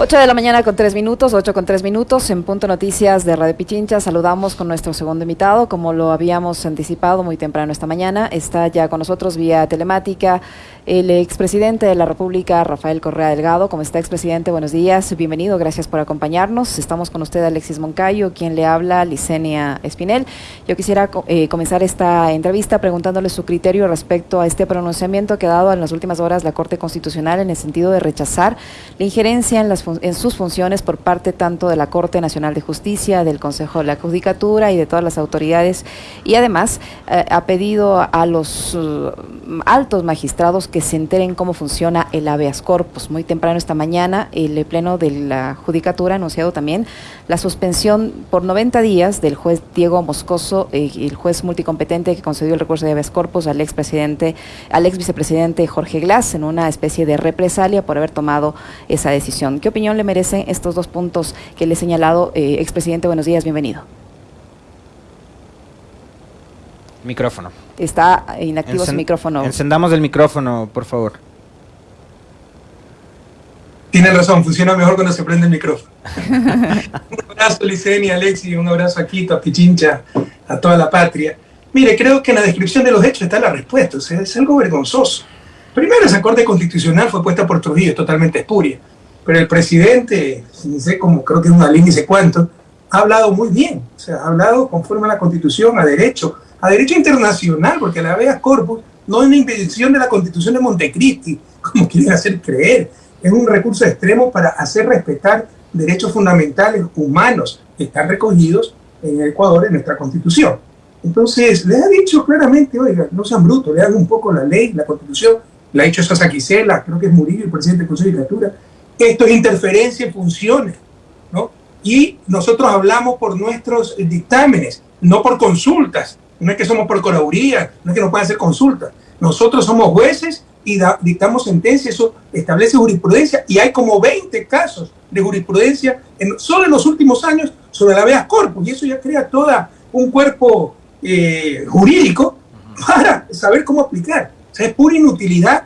8 de la mañana con 3 minutos, 8 con 3 minutos, en Punto Noticias de Radio Pichincha. Saludamos con nuestro segundo invitado, como lo habíamos anticipado muy temprano esta mañana. Está ya con nosotros vía telemática el expresidente de la República, Rafael Correa Delgado. ¿Cómo está, expresidente? Buenos días, bienvenido, gracias por acompañarnos. Estamos con usted, Alexis Moncayo, quien le habla, Licenia Espinel. Yo quisiera eh, comenzar esta entrevista preguntándole su criterio respecto a este pronunciamiento que ha dado en las últimas horas la Corte Constitucional en el sentido de rechazar la injerencia en, las, en sus funciones por parte tanto de la Corte Nacional de Justicia, del Consejo de la Judicatura y de todas las autoridades. Y además eh, ha pedido a los uh, altos magistrados que se enteren cómo funciona el habeas corpus. Muy temprano esta mañana, el Pleno de la Judicatura ha anunciado también la suspensión por 90 días del juez Diego Moscoso, eh, el juez multicompetente que concedió el recurso de habeas corpus al expresidente, al ex vicepresidente Jorge Glass, en una especie de represalia por haber tomado esa decisión. ¿Qué opinión le merecen estos dos puntos que le he señalado? Eh, expresidente, buenos días, bienvenido. Micrófono. Está inactivo su micrófono. Encendamos el micrófono, por favor. Tiene razón, funciona mejor cuando se prende el micrófono. un abrazo, Licenia, Alexi, un abrazo a Quito, a Pichincha, a toda la patria. Mire, creo que en la descripción de los hechos está la respuesta, o sea, es algo vergonzoso. Primero, esa Corte Constitucional fue puesta por Trujillo, totalmente espuria. Pero el presidente, no sé cómo, creo que es una línea y sé cuánto, ha hablado muy bien, o sea, ha hablado conforme a la Constitución, a derecho, a derecho internacional, porque la habeas corpus no es una impedición de la Constitución de Montecristi, como quieren hacer creer. Es un recurso extremo para hacer respetar derechos fundamentales humanos que están recogidos en Ecuador en nuestra Constitución. Entonces, le ha dicho claramente, oiga, no sean brutos, le hagan un poco la ley, la Constitución, le ha dicho eso a Saquicela, creo que es Murillo, el presidente del Consejo de Judicatura, esto es interferencia en funciones, ¿no? Y nosotros hablamos por nuestros dictámenes, no por consultas. No es que somos por coraduría, no es que nos puedan hacer consultas. Nosotros somos jueces y dictamos sentencia, eso establece jurisprudencia y hay como 20 casos de jurisprudencia en, solo en los últimos años sobre la habeas corpus y eso ya crea todo un cuerpo eh, jurídico para saber cómo aplicar. O sea, es pura inutilidad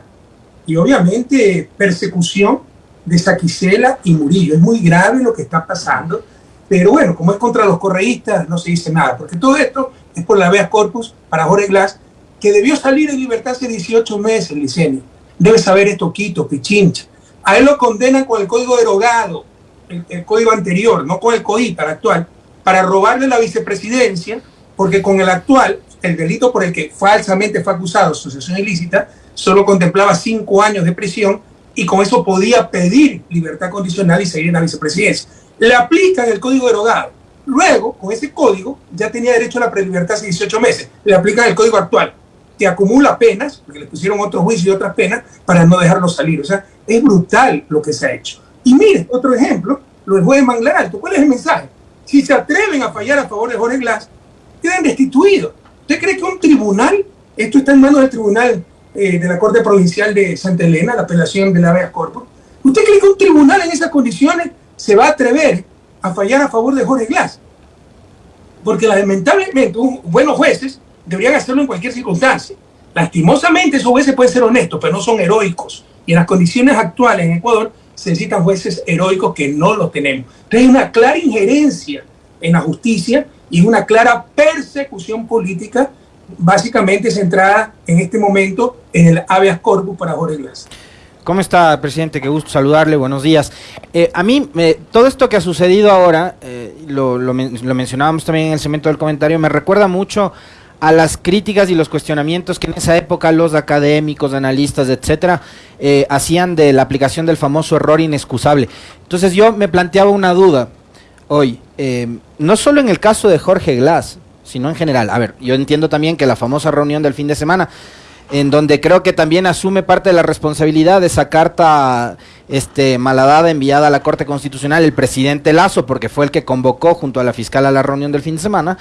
y obviamente persecución de Saquicela y Murillo. Es muy grave lo que está pasando, pero bueno, como es contra los correístas, no se dice nada, porque todo esto es por la habeas corpus para Jorge Glass, que debió salir en libertad hace 18 meses, Licenio. Debe saber esto Quito, Pichincha. A él lo condenan con el código derogado, el, código anterior, no con el código actual, para robarle la vicepresidencia, porque con el actual, el delito por el que falsamente fue acusado, asociación ilícita, solo contemplaba cinco años de prisión y con eso podía pedir libertad condicional y seguir en la vicepresidencia. Le aplican el código derogado. Luego, con ese código, ya tenía derecho a la prelibertad hace 18 meses. Le aplican el código actual, que acumula penas, porque le pusieron otro juicio y otras penas, para no dejarlo salir. O sea, es brutal lo que se ha hecho. Y mire, otro ejemplo, lo del juez de Manglar Alto. ¿Cuál es el mensaje? Si se atreven a fallar a favor de Jorge Glass, quedan destituidos. ¿Usted cree que un tribunal, esto está en manos del tribunal eh, de la Corte Provincial de Santa Elena, la apelación de la habeas corpus. ¿Usted cree que un tribunal en esas condiciones se va a atrever a fallar a favor de Jorge Glass? Porque lamentablemente buenos jueces deberían hacerlo en cualquier circunstancia. Lastimosamente esos jueces pueden ser honestos, pero no son heroicos. Y en las condiciones actuales en Ecuador se necesitan jueces heroicos que no los tenemos. Entonces hay una clara injerencia en la justicia y una clara persecución política básicamente centrada en este momento en el habeas corpus para Jorge Glass. ¿Cómo está, presidente? Qué gusto saludarle, buenos días. Eh, a mí, eh, todo esto que ha sucedido ahora, eh, lo, lo, mencionábamos también en el cemento del comentario, me recuerda mucho a las críticas y los cuestionamientos que en esa época los académicos, analistas, etcétera, hacían de la aplicación del famoso error inexcusable. Entonces yo me planteaba una duda hoy, no solo en el caso de Jorge Glass, sino en general. A ver, yo entiendo también que la famosa reunión del fin de semana, en donde creo que también asume parte de la responsabilidad de esa carta este, malhadada enviada a la Corte Constitucional el presidente Lazo, porque fue el que convocó junto a la fiscal a la reunión del fin de semana.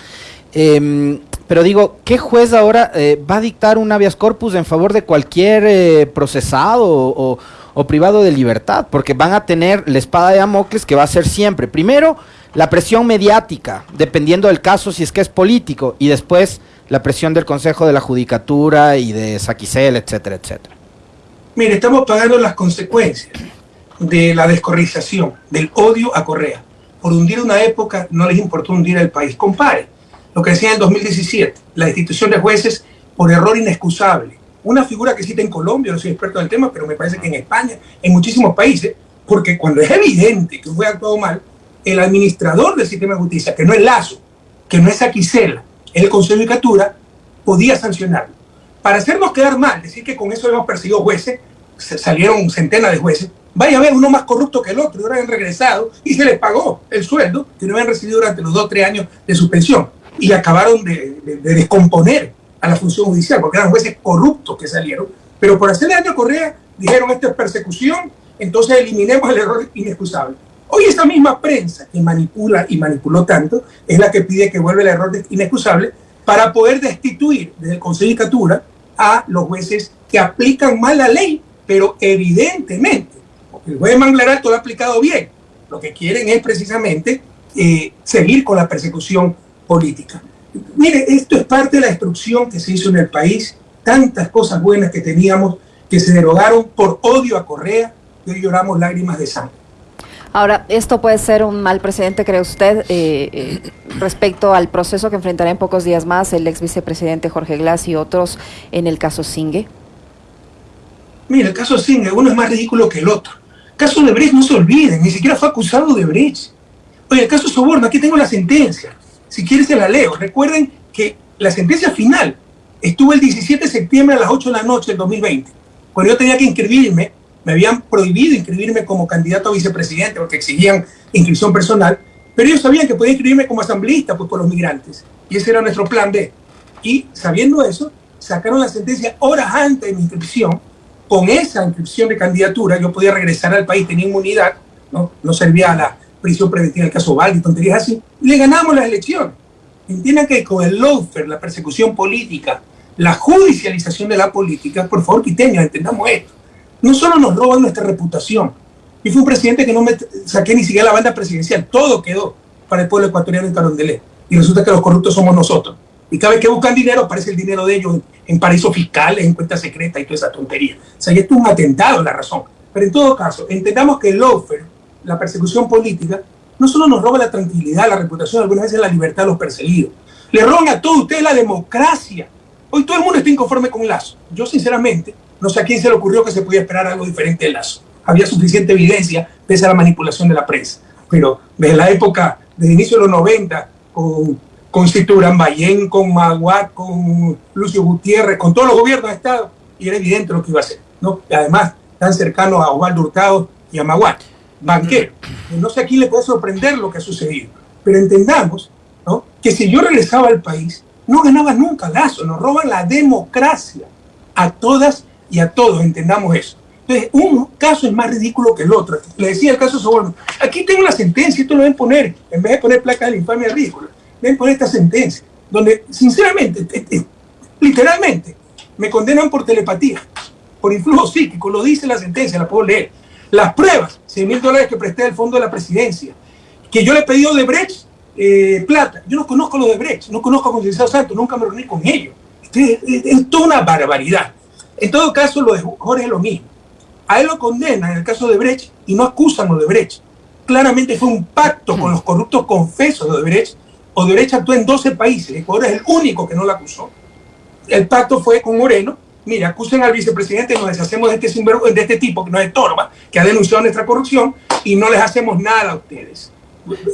Em, pero digo, ¿qué juez ahora eh, va a dictar un habeas corpus en favor de cualquier eh, procesado o, o privado de libertad? Porque van a tener la espada de Damocles que va a ser siempre, primero, la presión mediática, dependiendo del caso si es que es político, y después la presión del Consejo de la Judicatura y de Saquicel, etcétera, etcétera. Mire, estamos pagando las consecuencias. de la descorrización, del odio a Correa. Por hundir una época no les importó hundir el país. Compare lo que decía en el 2017, la institución de jueces por error inexcusable. Una figura que cita en Colombia, no soy experto en el tema, pero me parece que en España, en muchísimos países, porque cuando es evidente que fue actuado mal, el administrador del sistema de justicia, que no es Lazo, que no es Aquisela, el Consejo de Judicatura, podía sancionarlo. Para hacernos quedar mal, decir que con eso hemos perseguido jueces, salieron centenas de jueces, vaya a ver uno más corrupto que el otro, y ahora han regresado y se les pagó el sueldo que no habían recibido durante los dos o tres años de suspensión y acabaron de, descomponer a la función judicial, porque eran jueces corruptos que salieron, pero por hacerle daño a Correa dijeron esto es persecución, entonces eliminemos el error inexcusable. Hoy esa misma prensa que manipula y manipuló tanto es la que pide que vuelva el error inexcusable para poder destituir desde el Consejo de a los jueces que aplican mal la ley, pero evidentemente, porque el juez Manglaral todo lo ha aplicado bien, lo que quieren es precisamente eh, seguir con la persecución política. Mire, esto es parte de la destrucción que se hizo en el país, tantas cosas buenas que teníamos que se derogaron por odio a Correa y hoy lloramos lágrimas de sangre. Ahora, ¿esto puede ser un mal precedente, cree usted, eh, eh, respecto al proceso que enfrentará en pocos días más el ex vicepresidente Jorge Glass y otros en el caso Singue? Mire, el caso Singue, uno es más ridículo que el otro. El caso de Brecht, no se olviden, ni siquiera fue acusado de Brecht. Oye, el caso Soborno, aquí tengo la sentencia. Si quieres se la leo. Recuerden que la sentencia final estuvo el 17 de septiembre a las 8 de la noche del 2020. Cuando yo tenía que inscribirme, me habían prohibido inscribirme como candidato a vicepresidente porque exigían inscripción personal, pero ellos sabían que podía inscribirme como asambleísta pues, por los migrantes. Y ese era nuestro plan B. Y sabiendo eso, sacaron la sentencia horas antes de mi inscripción. Con esa inscripción de candidatura yo podía regresar al país, tenía inmunidad, no, no servía a la, prisión preventiva, el caso Valdi, tonterías así, le ganamos la elección. Entiendan que con el lawfare, la persecución política, la judicialización de la política, por favor, quiteños, entendamos esto. No solo nos roban nuestra reputación, y fue un presidente que no me saqué ni siquiera la banda presidencial, todo quedó para el pueblo ecuatoriano en Carondelet. Y resulta que los corruptos somos nosotros. Y cada vez que buscan dinero, aparece el dinero de ellos en paraísos fiscales, en cuentas secretas y toda esa tontería. O sea, esto es un atentado la razón. Pero en todo caso, entendamos que el lawfare la persecución política, no solo nos roba la tranquilidad, la reputación, algunas veces la libertad de los perseguidos. Le roban a todos ustedes la democracia. Hoy todo el mundo está inconforme con Lazo. Yo, sinceramente, no sé a quién se le ocurrió que se podía esperar algo diferente de Lazo. Había suficiente evidencia pese a la manipulación de la prensa. Pero desde la época, desde inicio de los 90, con, con Citurán Bayén, con Maguat, con Lucio Gutiérrez, con todos los gobiernos de Estado, y era evidente lo que iba a hacer. ¿no? Y además, tan cercano a Osvaldo Hurtado y a Maguat banquero. No sé a quién le puede sorprender lo que ha sucedido, pero entendamos ¿no? que si yo regresaba al país, no ganaba nunca Lazo, nos roban la democracia a todas y a todos, entendamos eso. Entonces, un caso es más ridículo que el otro. Le decía el caso Soborno, aquí tengo la sentencia, esto lo deben poner, en vez de poner placa de la infamia ridícula, deben poner esta sentencia, donde sinceramente, literalmente, me condenan por telepatía, por influjo psíquico, lo dice la sentencia, la puedo leer las pruebas, 100 mil dólares que presté del fondo de la presidencia, que yo le he pedido de Brecht eh, plata. Yo no conozco los de Brecht, no conozco a Concienciado Santos, nunca me reuní con ellos. Es, toda una barbaridad. En todo caso, lo de Jorge es lo mismo. A él lo condenan en el caso de Brecht y no acusan a Odebrecht. Claramente fue un pacto con los corruptos confesos de Odebrecht. Odebrecht actuó en 12 países, Ecuador es el único que no lo acusó. El pacto fue con Moreno, mira, acusen al vicepresidente nos deshacemos de este, de este tipo que nos estorba, que ha denunciado nuestra corrupción y no les hacemos nada a ustedes.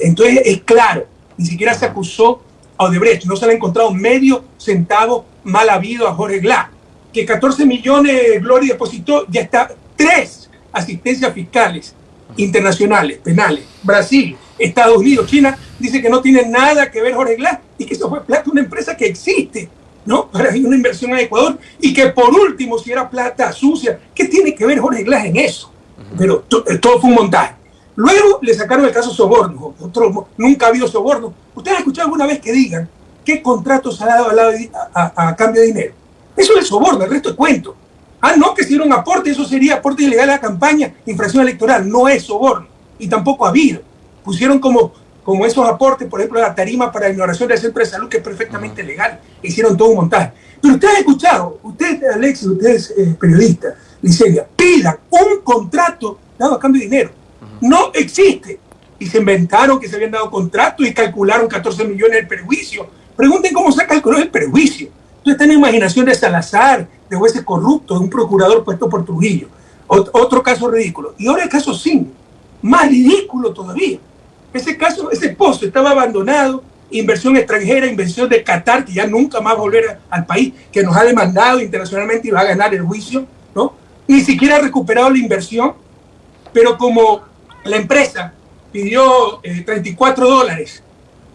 Entonces es claro, ni siquiera se acusó a Odebrecht, no se le ha encontrado medio centavo mal habido a Jorge Glá, que 14 millones Gloria depositó, ya está tres asistencias fiscales internacionales, penales, Brasil, Estados Unidos, China, dice que no tiene nada que ver Jorge Glass y que eso fue plata de una empresa que existe ¿no? Para una inversión en Ecuador y que por último, si era plata sucia, ¿qué tiene que ver Jorge Glass en eso? Pero eh, todo fue un montaje. Luego le sacaron el caso soborno, otro, nunca ha habido soborno. ¿Ustedes han escuchado alguna vez que digan qué contratos ha dado a, cambio de dinero? Eso es soborno, el resto es cuento. Ah, no, que si era un aporte, eso sería aporte ilegal a la campaña, infracción electoral, no es soborno. Y tampoco ha habido. Pusieron como como esos aportes, por ejemplo, la tarima para ignoración del centro de salud, que es perfectamente legal, hicieron todo un montaje. Pero ustedes han escuchado, ustedes, Alexis, ustedes eh, periodistas, Licencia, pidan un contrato dado a cambio de dinero. No existe. Y se inventaron que se habían dado contratos y calcularon 14 millones de perjuicio. Pregunten cómo se calculó el perjuicio. Entonces la imaginación de Salazar, de jueces corruptos, de un procurador puesto por Trujillo. otro caso ridículo. Y ahora el caso sin más ridículo todavía. Ese caso, ese pozo estaba abandonado, inversión extranjera, inversión de Qatar, que ya nunca más volver al país, que nos ha demandado internacionalmente y va a ganar el juicio, ¿no? Ni siquiera ha recuperado la inversión, pero como la empresa pidió 34 eh, dólares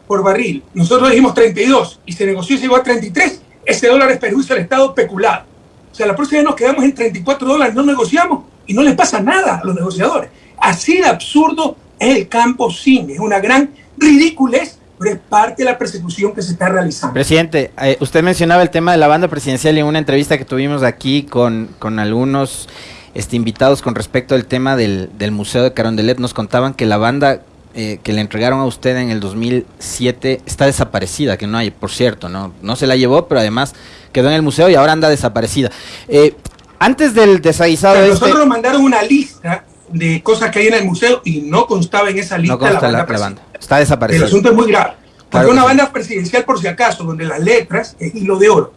por barril, nosotros dijimos 32 y se negoció y llegó a 33, ese dólar es perjuicio al Estado especulado. O sea, la próxima vez nos quedamos en 34 dólares, no negociamos y no les pasa nada a los negociadores. Así de absurdo es el campo cine, es una gran ridiculez es parte de la persecución que se está realizando. Presidente, eh, usted mencionaba el tema de la banda presidencial en una entrevista que tuvimos aquí con, con algunos este, invitados con respecto al tema del, del Museo de Carondelet. Nos contaban que la banda eh, que le entregaron a usted en el 2007 está desaparecida, que no hay, por cierto, no, no se la llevó, pero además quedó en el museo y ahora anda desaparecida. Eh, antes del desaguisado... Este, nosotros nos mandaron una lista de cosas que hay en el museo y no constaba en esa lista la banda. Está desaparecida. El asunto es muy grave. Porque una banda presidencial, por si acaso, donde las letras es hilo de oro.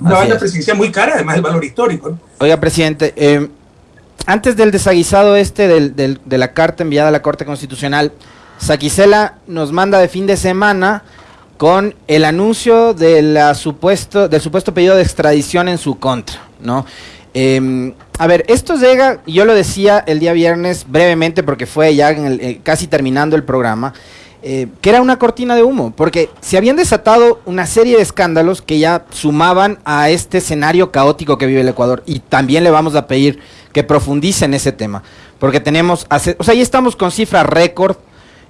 Una banda presidencial muy cara, además del valor histórico. Oiga, presidente, eh, antes del desaguisado este de la carta enviada a la Corte Constitucional, Saquicela nos manda de fin de semana con el anuncio de la supuesto, del supuesto pedido de extradición en su contra, ¿no? Em, a ver, esto llega, yo lo decía el día viernes brevemente porque fue ya eh, casi terminando el programa, eh, que era una cortina de humo, porque se habían desatado una serie de escándalos que ya sumaban a este escenario caótico que vive el Ecuador y también le vamos a pedir que profundice en ese tema, porque tenemos, o sea, ahí estamos con cifras récord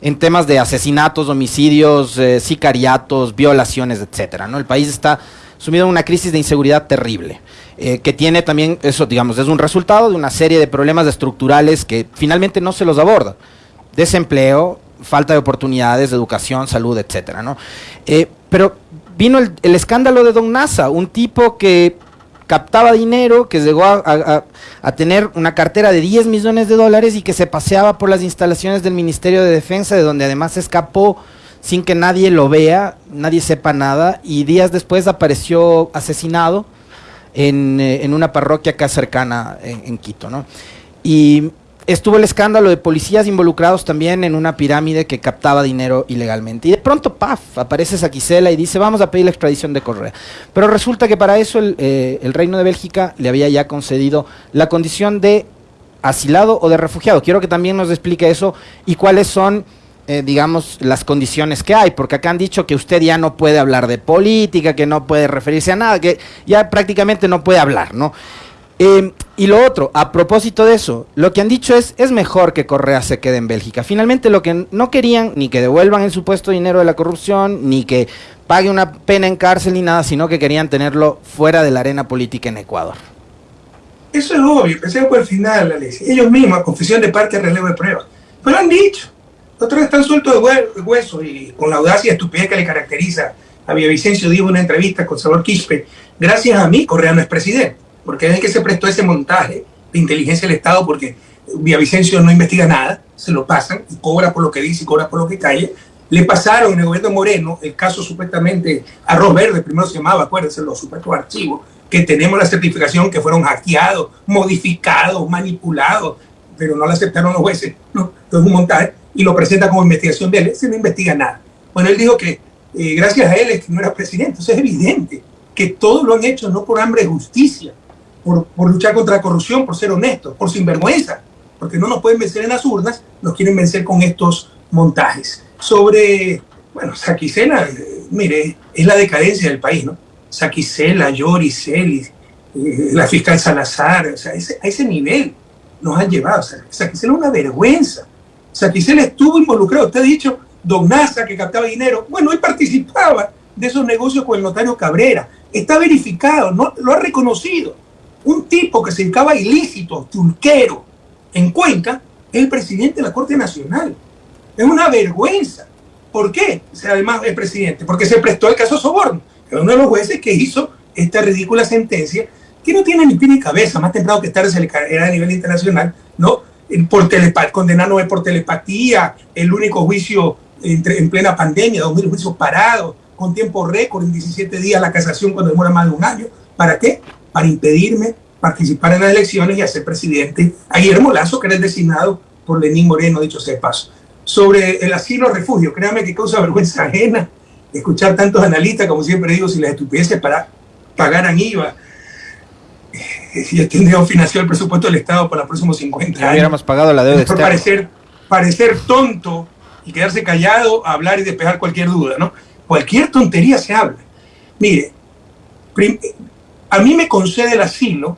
en temas de asesinatos, homicidios, eh, sicariatos, violaciones, etcétera, ¿no? El país está sumido en una crisis de inseguridad terrible. Eh, que tiene también, eso digamos, es un resultado de una serie de problemas estructurales que finalmente no se los aborda. Desempleo, falta de oportunidades, educación, salud, etcétera, ¿no? Eh, pero vino el, escándalo de Don Nasa, un tipo que captaba dinero, que llegó a, tener una cartera de 10 millones de dólares y que se paseaba por las instalaciones del Ministerio de Defensa, de donde además escapó sin que nadie lo vea, nadie sepa nada, y días después apareció asesinado en, eh, en una parroquia acá cercana en, Quito, ¿no? Y estuvo el escándalo de policías involucrados también en una pirámide que captaba dinero ilegalmente. Y de pronto, paf, aparece Saquicela y dice, vamos a pedir la extradición de Correa. Pero resulta que para eso el, eh, el Reino de Bélgica le había ya concedido la condición de asilado o de refugiado. Quiero que también nos explique eso y cuáles son eh, digamos, las condiciones que hay, porque acá han dicho que usted ya no puede hablar de política, que no puede referirse a nada, que ya prácticamente no puede hablar, ¿no? Eh, y lo otro, a propósito de eso, lo que han dicho es, es mejor que Correa se quede en Bélgica. Finalmente lo que no querían, ni que devuelvan el supuesto dinero de la corrupción, ni que pague una pena en cárcel ni nada, sino que querían tenerlo fuera de la arena política en Ecuador. Eso es obvio, empecé por el final, Alexis. Ellos mismos, confesión de parte, relevo de pruebas. Pero han dicho, otros están sueltos de hueso y con la audacia y estupidez que le caracteriza a Villavicencio dijo en una entrevista con Salvador Quispe, gracias a mí Correa no es presidente, porque es el que se prestó ese montaje de inteligencia del Estado, porque Villavicencio no investiga nada, se lo pasan y cobra por lo que dice y cobra por lo que calle. Le pasaron en el gobierno Moreno el caso supuestamente Arroz Verde, primero se llamaba, acuérdense, los supuestos archivos, que tenemos la certificación que fueron hackeados, modificados, manipulados, pero no la aceptaron los jueces, ¿no? Entonces un montaje y lo presenta como investigación de él, se no investiga nada. Bueno, él dijo que eh, gracias a él es que no era presidente, eso es evidente, que todos lo han hecho no por hambre de justicia, por, luchar contra la corrupción, por ser honestos, por sinvergüenza, porque no nos pueden vencer en las urnas, nos quieren vencer con estos montajes. Sobre, bueno, Saquicela, eh, mire, es la decadencia del país, ¿no? Saquicela, Lloris, Celis, eh, la fiscal Salazar, o sea, a ese nivel nos han llevado. O Saquicela es una vergüenza. Saquicela estuvo involucrado. Usted ha dicho, Don Nasa, que captaba dinero. Bueno, él participaba de esos negocios con el notario Cabrera. Está verificado, no, lo ha reconocido. Un tipo que se dedicaba ilícito, tulquero, en Cuenca, es el presidente de la Corte Nacional. Es una vergüenza. ¿Por qué? Además es presidente, porque se prestó el caso Soborno, que uno de los jueces que hizo esta ridícula sentencia que no tiene ni pie ni cabeza, más temprano que tarde se le caerá a nivel internacional, ¿no? Por condenarnos por telepatía, el único juicio en plena pandemia, 2.000 juicios parados, con tiempo récord, en 17 días la casación cuando demora más de un año. ¿Para qué? Para impedirme participar en las elecciones y hacer presidente a Guillermo Lazo, que era el designado por Lenín Moreno, dicho sea de paso. Sobre el asilo refugio, créame que causa vergüenza ajena escuchar tantos analistas, como siempre digo, si las estupideces para, pagaran IVA y tendríamos financiado el presupuesto del Estado para los próximos 50 años. Hubiéramos pagado la deuda. Por parecer, parecer tonto y quedarse callado, hablar y despejar cualquier duda, ¿no? Cualquier tontería se habla. Mire, a mí me concede el asilo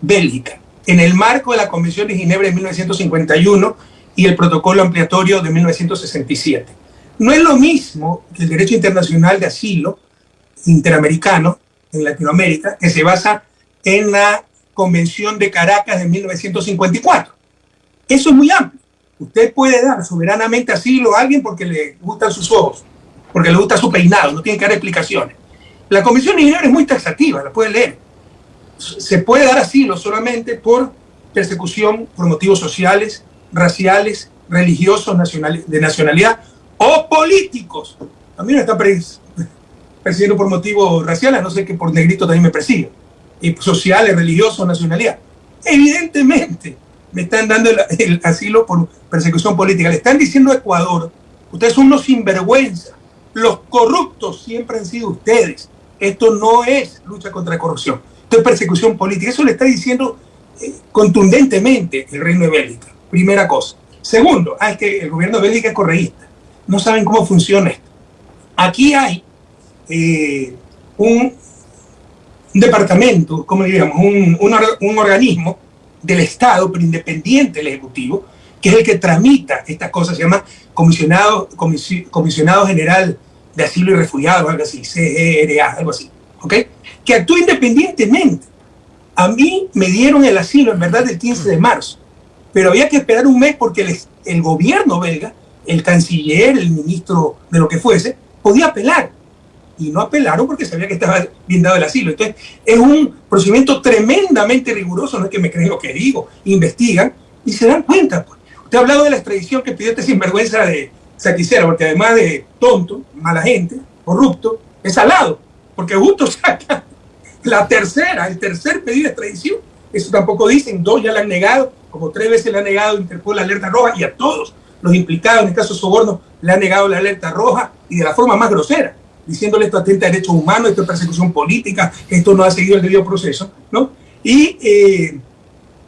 Bélgica en el marco de la Convención de Ginebra de 1951 y el protocolo ampliatorio de 1967. No es lo mismo que el derecho internacional de asilo interamericano en Latinoamérica, que se basa en la Convención de Caracas de 1954. Eso es muy amplio. Usted puede dar soberanamente asilo a alguien porque le gustan sus ojos, porque le gusta su peinado, no tiene que dar explicaciones. La Convención de Ginebra es muy taxativa, la puede leer. Se puede dar asilo solamente por persecución por motivos sociales, raciales, religiosos, de nacionalidad o políticos. A mí me está persiguiendo por motivos raciales, no sé que por negrito también me persigue. Y sociales, religiosos, nacionalidad. Evidentemente, me están dando el, asilo por persecución política. Le están diciendo a Ecuador, ustedes son unos sinvergüenza, los corruptos siempre han sido ustedes. Esto no es lucha contra la corrupción, esto es persecución política. Eso le está diciendo eh, contundentemente el reino de Bélgica. Primera cosa. Segundo, ah, es que el gobierno de Bélgica es correísta. No saben cómo funciona esto. Aquí hay eh, un, departamento, ¿cómo diríamos? Un, un organismo del Estado, pero independiente del Ejecutivo, que es el que tramita estas cosas, se llama Comisionado, Comisionado General de Asilo y Refugiados, algo así, CERA, algo así, ¿ok? Que actúa independientemente. A mí me dieron el asilo, en verdad, el 15 de marzo, pero había que esperar un mes porque el, el gobierno belga, el canciller, el ministro de lo que fuese, podía apelar y no apelaron porque sabía que estaba bien dado el asilo. Entonces, es un procedimiento tremendamente riguroso, no es que me creen lo que digo, investigan y se dan cuenta. Pues. Usted ha hablado de la extradición que pidió este sinvergüenza de Saquicera, porque además de tonto, mala gente, corrupto, es salado, porque justo saca la tercera, el tercer pedido de extradición. Eso tampoco dicen, dos ya le han negado, como tres veces le han negado Interpol la alerta roja y a todos los implicados en el caso de soborno le han negado la alerta roja y de la forma más grosera diciéndole esto atenta a derechos humanos, esto es persecución política, esto no ha seguido el debido proceso, ¿no? Y, eh,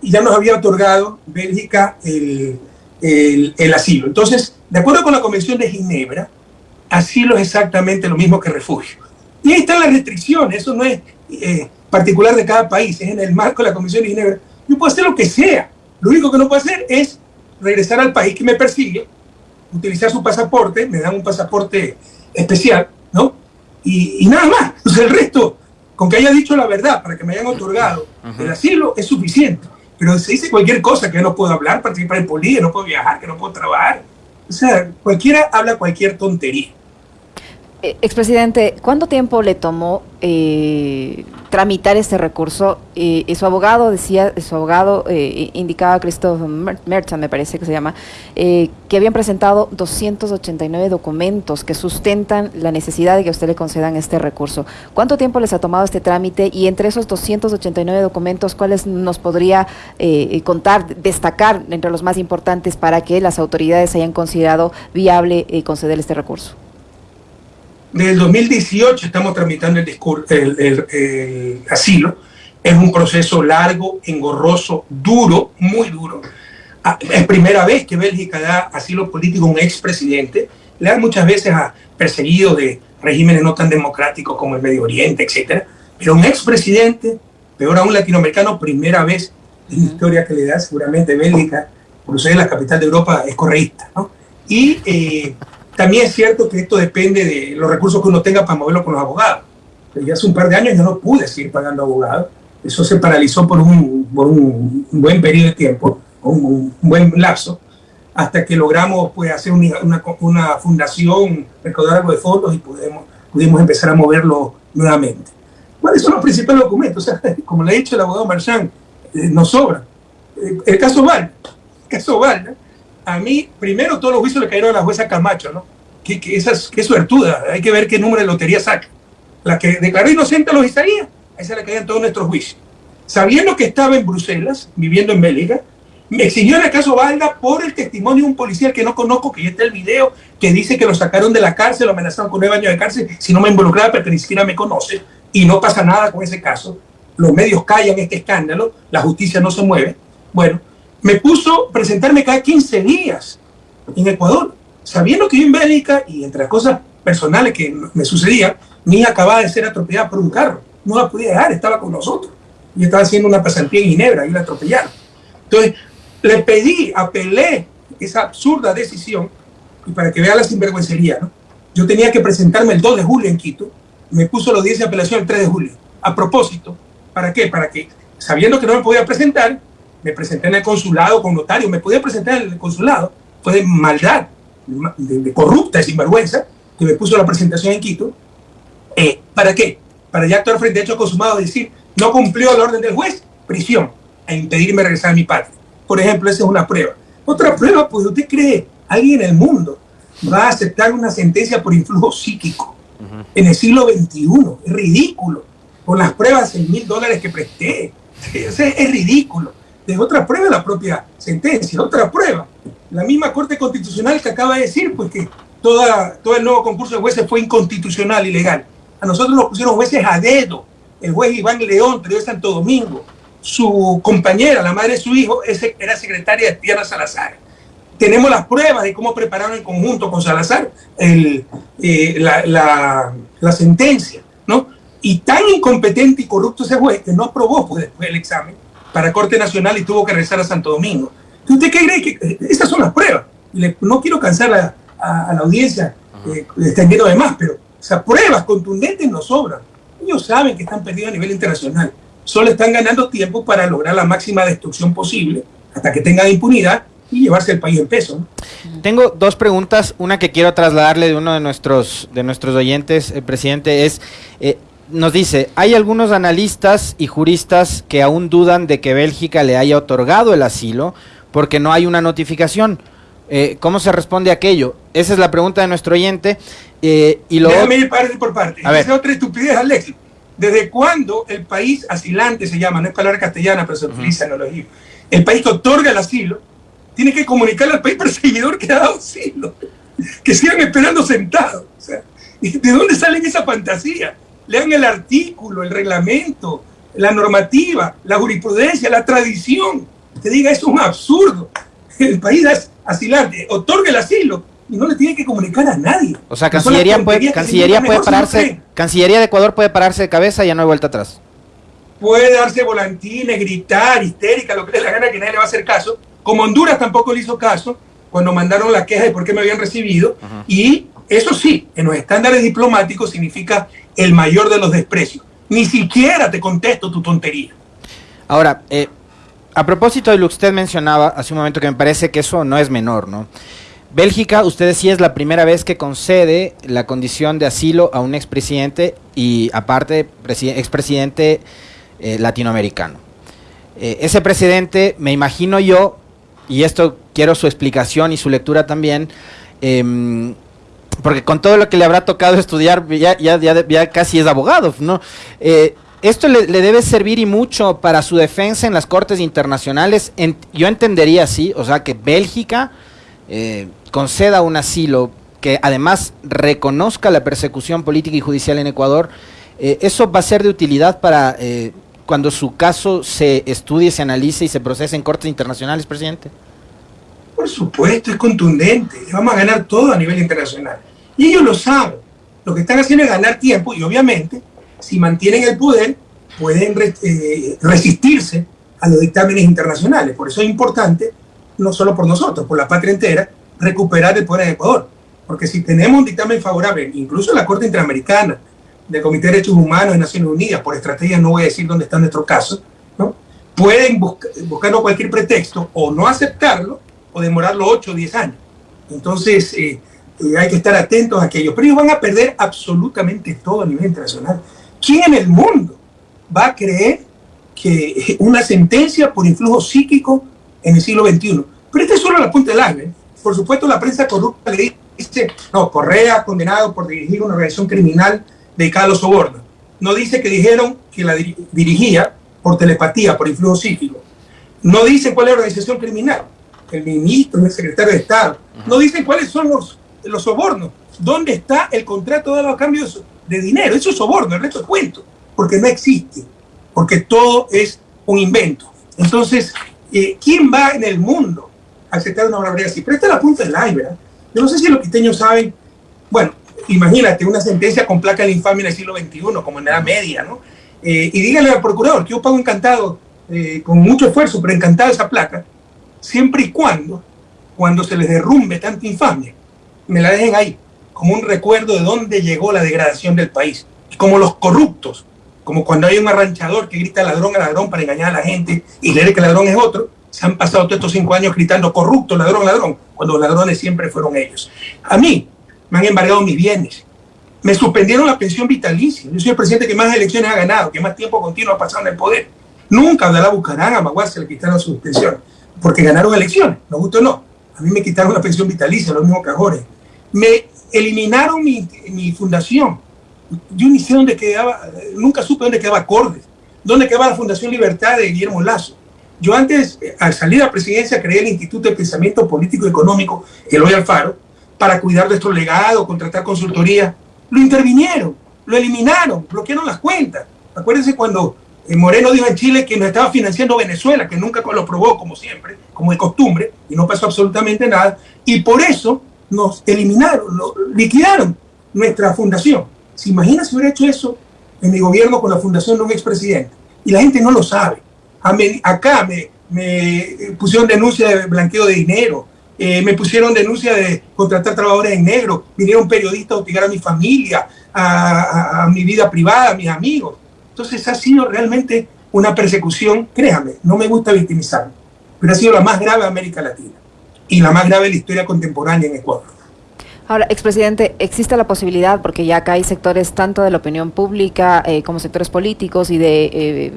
ya nos había otorgado Bélgica el, el, asilo. Entonces, de acuerdo con la Convención de Ginebra, asilo es exactamente lo mismo que refugio. Y ahí están las restricciones, eso no es eh, particular de cada país, es en el marco de la Convención de Ginebra. Yo puedo hacer lo que sea, lo único que no puedo hacer es regresar al país que me persigue, utilizar su pasaporte, me dan un pasaporte especial, ¿no? Y, nada más. Entonces el resto, con que haya dicho la verdad para que me hayan otorgado el asilo, es suficiente. Pero se dice cualquier cosa, que no puedo hablar, participar en política, no puedo viajar, que no puedo trabajar. O sea, cualquiera habla cualquier tontería. Eh, expresidente, ¿cuánto tiempo le tomó eh, tramitar este recurso? Eh, su abogado decía, su abogado indicaba, Christoph Merchant me parece que se llama, que habían presentado 289 documentos que sustentan la necesidad de que usted le concedan este recurso. ¿Cuánto tiempo les ha tomado este trámite? Y entre esos 289 documentos, ¿cuáles nos podría contar, destacar entre los más importantes para que las autoridades hayan considerado viable conceder este recurso? Desde el 2018 estamos tramitando el, el, asilo. Es un proceso largo, engorroso, duro, muy duro. Ah, es primera vez que Bélgica da asilo político a un expresidente. Le dan muchas veces a perseguidos de regímenes no tan democráticos como el Medio Oriente, etc. Pero un expresidente, peor aún latinoamericano, primera vez en la historia que le da seguramente Bélgica, por ser la capital de Europa, es correísta. ¿no? Y eh, también es cierto que esto depende de los recursos que uno tenga para moverlo con los abogados. Ya hace un par de años yo no pude seguir pagando abogados. Eso se paralizó por un, buen periodo de tiempo, un, buen lapso, hasta que logramos pues, hacer una, una, fundación, recaudar algo de fondos y pudimos, pudimos empezar a moverlo nuevamente. ¿Cuáles son los principales documentos? O sea, como le ha dicho el abogado Marchand, eh, nos sobra. Eh, el caso Val, el caso Val, a mí, primero todos los juicios le cayeron a la jueza Camacho, ¿no? Que, que esa es, suertuda, hay que ver qué número de lotería saca. La que declaró inocente a los Isaías, a esa le caían todos nuestros juicios. Sabiendo que estaba en Bruselas, viviendo en Bélgica, me exigió en el caso Valda por el testimonio de un policía que no conozco, que ya está el video, que dice que lo sacaron de la cárcel, lo amenazaron con nueve años de cárcel, si no me involucraba, pero que ni siquiera me conoce, y no pasa nada con ese caso. Los medios callan este escándalo, la justicia no se mueve. Bueno, me puso presentarme cada 15 días en Ecuador, sabiendo que yo en Bélgica, y entre las cosas personales que me sucedían, mi hija acababa de ser atropellada por un carro. No la podía dejar, estaba con nosotros. Y estaba haciendo una pasantía en Ginebra y la atropellaron. Entonces, le pedí, apelé esa absurda decisión, y para que vea la sinvergüencería. Yo tenía que presentarme el 2 de julio en Quito, me puso los 10 de apelación el 3 de julio. A propósito, ¿para qué? Para que, sabiendo que no me podía presentar, me presenté en el consulado con notario, me podía presentar en el consulado, fue de maldad, de, corrupta, de sinvergüenza, que me puso la presentación en Quito. Eh, ¿Para qué? Para ya actuar frente a hecho consumado, decir, no cumplió el orden del juez, prisión, a impedirme regresar a mi patria. Por ejemplo, esa es una prueba. Otra prueba, pues usted cree, alguien en el mundo va a aceptar una sentencia por influjo psíquico en el siglo XXI. Es ridículo. Con las pruebas de mil dólares que presté. Es, es ridículo. De otra prueba la propia sentencia. Otra prueba. La misma Corte Constitucional que acaba de decir pues que todo el nuevo concurso de jueces fue inconstitucional, ilegal. A nosotros nos pusieron jueces a dedo. El juez Iván León, de Santo Domingo, su compañera, la madre de su hijo, era secretaria de Tierra Salazar. Tenemos las pruebas de cómo prepararon en conjunto con Salazar eh, la, sentencia, ¿no? Y tan incompetente y corrupto ese juez que no aprobó pues, después el examen para Corte Nacional y tuvo que regresar a Santo Domingo. ¿Usted qué cree? Que eh, esas son las pruebas. no quiero cansar a, a, la audiencia eh, extendiendo de más, pero esas pruebas contundentes no sobran. Ellos saben que están perdidos a nivel internacional solo están ganando tiempo para lograr la máxima destrucción posible hasta que tengan impunidad y llevarse el país en peso. Tengo dos preguntas. Una que quiero trasladarle de uno de nuestros, de nuestros oyentes, el presidente, es, eh, nos dice, hay algunos analistas y juristas que aún dudan de que Bélgica le haya otorgado el asilo porque no hay una notificación. Eh, ¿Cómo se responde a aquello? Esa es la pregunta de nuestro oyente. Eh, y lo Déjame ir parte por parte. A ver. otra estupidez, Alex. ¿Desde cuándo el país asilante se llama? No es palabra castellana, pero se utiliza en los El país que otorga el asilo tiene que comunicarle al país perseguidor que ha dado asilo. Que sigan esperando sentados. ¿De dónde salen esa fantasía? Lean el artículo, el reglamento, la normativa, la jurisprudencia, la tradición. Te diga, eso es un absurdo. El país asilante otorga el asilo y no le tiene que comunicar a nadie. O sea, Cancillería puede, Cancillería puede pararse, Cancillería de Ecuador puede pararse de cabeza y ya no hay vuelta atrás. Puede darse volantines, gritar, histérica, lo que le dé la gana, que nadie le va a hacer caso. Como Honduras tampoco le hizo caso cuando mandaron la queja de por qué me habían recibido. Y eso sí, en los estándares diplomáticos significa el mayor de los desprecios. Ni siquiera te contesto tu tontería. Ahora, eh, a propósito de lo que usted mencionaba hace un momento, que me parece que eso no es menor, ¿no? Bélgica, usted sí es la primera vez que concede la condición de asilo a un expresidente y aparte expresidente eh, latinoamericano. Eh, ese presidente, me imagino yo, y esto quiero su explicación y su lectura también, em, porque con todo lo que le habrá tocado estudiar, ya, casi es abogado, ¿no? Eh, esto le, debe servir y mucho para su defensa en las cortes internacionales. yo entendería así, o sea, que Bélgica eh, conceda un asilo que además reconozca la persecución política y judicial en Ecuador, eh, ¿eso va a ser de utilidad para eh, cuando su caso se estudie, se analice y se procese en cortes internacionales, presidente? Por supuesto, es contundente. Vamos a ganar todo a nivel internacional. Y ellos lo saben. Lo que están haciendo es ganar tiempo y obviamente, si mantienen el poder, pueden resistirse a los dictámenes internacionales. Por eso es importante no solo por nosotros, por la patria entera, recuperar el poder en Ecuador. Porque si tenemos un dictamen favorable, incluso la Corte Interamericana, del Comité de Derechos Humanos de Naciones Unidas, por estrategia no voy a decir dónde está nuestro caso, ¿no? pueden buscar, buscarnos cualquier pretexto o no aceptarlo o demorarlo 8 o 10 años. Entonces eh, eh, hay que estar atentos a aquello. Pero ellos van a perder absolutamente todo a nivel internacional. ¿quién en el mundo va a creer que una sentencia por influjo psíquico en el siglo XXI? Pero esta es solo la punta del iceberg. Por supuesto, la prensa corrupta le dice, no, Correa condenado por dirigir una organización criminal dedicada a los sobornos. No dice que dijeron que la dirigía por telepatía, por influjo psíquico. No dicen cuál es la organización criminal. El ministro, el secretario de Estado. No dicen cuáles son los, los sobornos. ¿Dónde está el contrato de los cambios de dinero? Eso es soborno, el resto es cuento. Porque no existe. Porque todo es un invento. Entonces, eh, ¿quién va en el mundo a aceptar una barbaridad así? Pero esta es la punta del iceberg. Yo no sé si los quiteños saben, bueno, imagínate una sentencia con placa de infamia en el siglo XXI, como en la Edad Media, ¿no? Eh, y dígale al procurador que yo pago encantado, eh, con mucho esfuerzo, pero encantado esa placa, siempre y cuando, cuando se les derrumbe tanta infamia, me la dejen ahí, como un recuerdo de dónde llegó la degradación del país. Como los corruptos, como cuando hay un arranchador que grita ladrón a ladrón para engañar a la gente y leer que ladrón es otro, se han pasado todos estos cinco años gritando corrupto, ladrón, ladrón, cuando los ladrones siempre fueron ellos. A mí me han embargado mis bienes, me suspendieron la pensión vitalicia. Yo soy el presidente que más elecciones ha ganado, que más tiempo continuo ha pasado en el poder. Nunca la buscarán a Maguar se le quitaron su pensión, porque ganaron elecciones, nos gusta o no. A mí me quitaron la pensión vitalicia, los mismos cajores. Me eliminaron mi, fundación. Yo ni sé dónde quedaba, nunca supe dónde quedaba Cordes, dónde quedaba la Fundación Libertad de Guillermo Lazo. Yo antes, al salir a la presidencia, creé el Instituto de Pensamiento Político y Económico, el hoy Alfaro, para cuidar nuestro legado, contratar consultoría. Lo intervinieron, lo eliminaron, bloquearon las cuentas. Acuérdense cuando eh, Moreno dijo en Chile que nos estaba financiando Venezuela, que nunca lo probó como siempre, como de costumbre, y no pasó absolutamente nada. Y por eso nos eliminaron, liquidaron nuestra fundación. ¿Se imagina si hubiera hecho eso en mi gobierno con la fundación de un expresidente? Y la gente no lo sabe. Acá me, me pusieron denuncia de blanqueo de dinero, eh, me pusieron denuncia de contratar trabajadores en negro, vinieron periodistas a hostigar a mi familia, a, mi vida privada, a mis amigos. Entonces ha sido realmente una persecución, créame, no me gusta victimizarme, pero ha sido la más grave de América Latina y la más grave de la historia contemporánea en Ecuador. Ahora, expresidente, existe la posibilidad, porque ya acá hay sectores tanto de la opinión pública eh, como sectores políticos y de eh,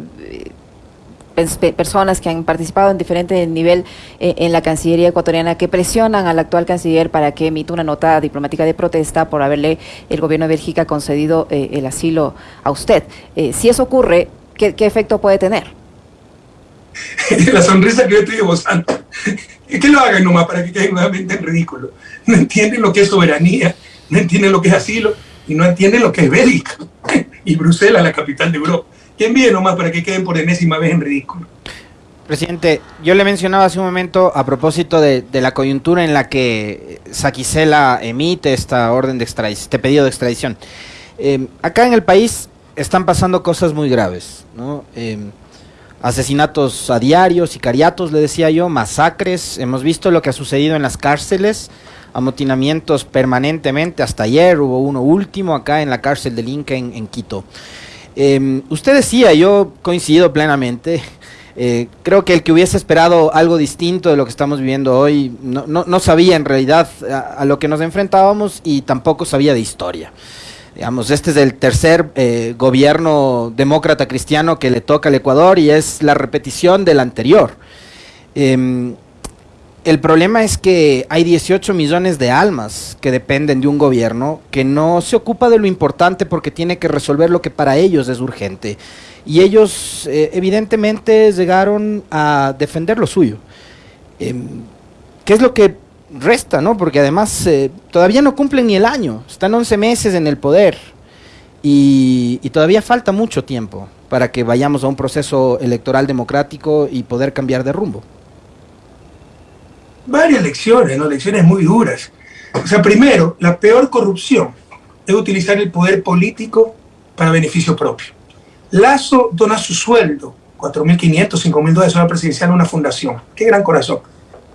personas que han participado en diferente nivel eh, en la Cancillería ecuatoriana que presionan al actual canciller para que emita una nota diplomática de protesta por haberle el gobierno de Bélgica concedido eh, el asilo a usted. Eh, si eso ocurre, ¿qué, efecto puede tener? la sonrisa que yo estoy esbozando. Que lo hagan nomás para que queden nuevamente en ridículo. No entienden lo que es soberanía, no entienden lo que es asilo y no entienden lo que es Bélgica. Y Bruselas, la capital de Europa que envíe nomás para que queden por enésima vez en ridículo. Presidente, yo le mencionaba hace un momento a propósito de, la coyuntura en la que Saquicela emite esta orden de extradición, este pedido de extradición. Em, acá en el país están pasando cosas muy graves, ¿no? Em, asesinatos a diario, sicariatos, le decía yo, masacres, hemos visto lo que ha sucedido en las cárceles, amotinamientos permanentemente, hasta ayer hubo uno último acá en la cárcel del Inca en Quito. Em, usted decía, yo coincido plenamente, eh, creo que el que hubiese esperado algo distinto de lo que estamos viviendo hoy no, sabía en realidad a, lo que nos enfrentábamos y tampoco sabía de historia. Digamos, este es el tercer eh, gobierno demócrata cristiano que le toca al Ecuador y es la repetición del anterior. Em, el problema es que hay 18 millones de almas que dependen de un gobierno que no se ocupa de lo importante porque tiene que resolver lo que para ellos es urgente. Y ellos eh, evidentemente llegaron a defender lo suyo. Em, ¿Qué es lo que resta? no? Porque además eh, todavía no cumplen ni el año. Están 11 meses en el poder. y todavía falta mucho tiempo para que vayamos a un proceso electoral democrático y poder cambiar de rumbo varias lecciones, ¿no? lecciones muy duras. O sea, primero, la peor corrupción es utilizar el poder político para beneficio propio. Lazo dona su sueldo, 4.500, 5.000 dólares la presidencial a una fundación. Qué gran corazón.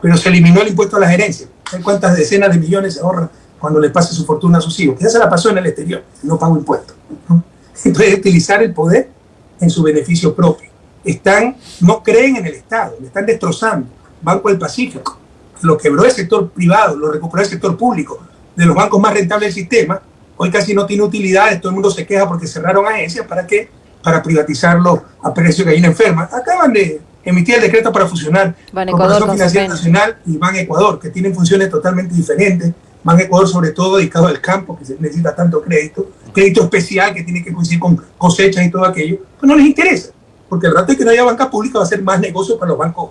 Pero se eliminó el impuesto a la gerencia. ¿Saben cuántas decenas de millones se ahorran cuando le pase su fortuna a sus hijos? Ya se la pasó en el exterior, no pago impuestos. Entonces, utilizar el poder en su beneficio propio. Están, no creen en el Estado, le están destrozando. Banco del Pacífico, lo quebró el sector privado, lo recuperó el sector público, de los bancos más rentables del sistema, hoy casi no tiene utilidades, todo el mundo se queja porque cerraron agencias, ¿para qué? Para privatizarlo a precio de gallina enferma. Acaban de emitir el decreto para fusionar Ban Corporación Ecuador, Financiera. Nacional y Ban Ecuador, que tienen funciones totalmente diferentes. Ban Ecuador, sobre todo, dedicado al campo, que se necesita tanto crédito, crédito especial que tiene que coincidir con cosechas y todo aquello, pues no les interesa, porque el rato de que no haya banca pública va a ser más negocio para los bancos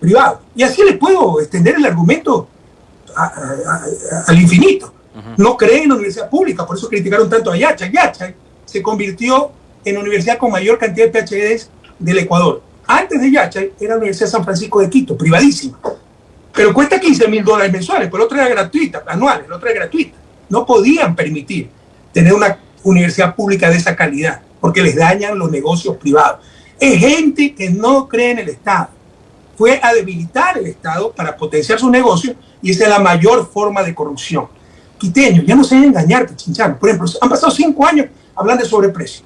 privados. Y así les puedo extender el argumento a- a- a- al infinito. No creen en la universidad pública, por eso criticaron tanto a Yacha. Yacha se convirtió en la universidad con mayor cantidad de PhDs del Ecuador. Antes de Yacha era la Universidad de San Francisco de Quito, privadísima. Pero cuesta 15 mil dólares mensuales, pero la otra era gratuita, anuales, la otra era gratuita. No podían permitir tener una universidad pública de esa calidad, porque les dañan los negocios privados. Es gente que no cree en el Estado. Fue a debilitar el Estado para potenciar sus negocios y esa es la mayor forma de corrupción. Quiteño, ya no se deben engañar. Por ejemplo, han pasado cinco años hablando de sobreprecio.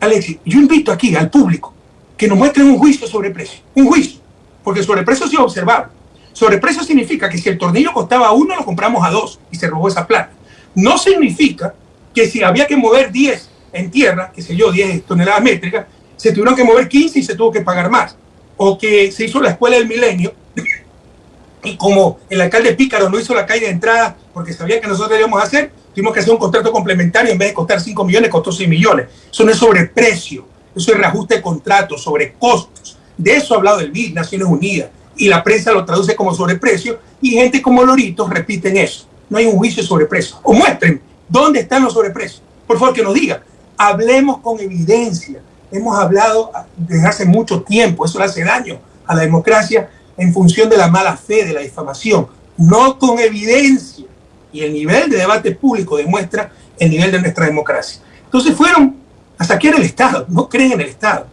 Alexis, yo invito aquí al público que nos muestren un juicio sobre precio. Un juicio. Porque sobreprecio sí es observable. Sobreprecio significa que si el tornillo costaba uno, lo compramos a dos y se robó esa plata. No significa que si había que mover 10 en tierra, qué sé yo, 10 toneladas métricas, se tuvieron que mover 15 y se tuvo que pagar más. O que se hizo la escuela del milenio y como el alcalde Pícaro no hizo la calle de entrada porque sabía que nosotros íbamos a hacer, tuvimos que hacer un contrato complementario en vez de costar 5 millones, costó 6 millones. Eso no es sobreprecio, eso es reajuste de contratos, sobre costos. De eso ha hablado el BID, Naciones Unidas, y la prensa lo traduce como sobreprecio, y gente como Loritos repiten eso. No hay un juicio de sobreprecio. O muestren dónde están los sobreprecios. Por favor, que nos digan. Hablemos con evidencia. Hemos hablado desde hace mucho tiempo, eso le hace daño a la democracia en función de la mala fe, de la difamación, no con evidencia. Y el nivel de debate público demuestra el nivel de nuestra democracia. Entonces fueron saquear el Estado, no creen en el Estado,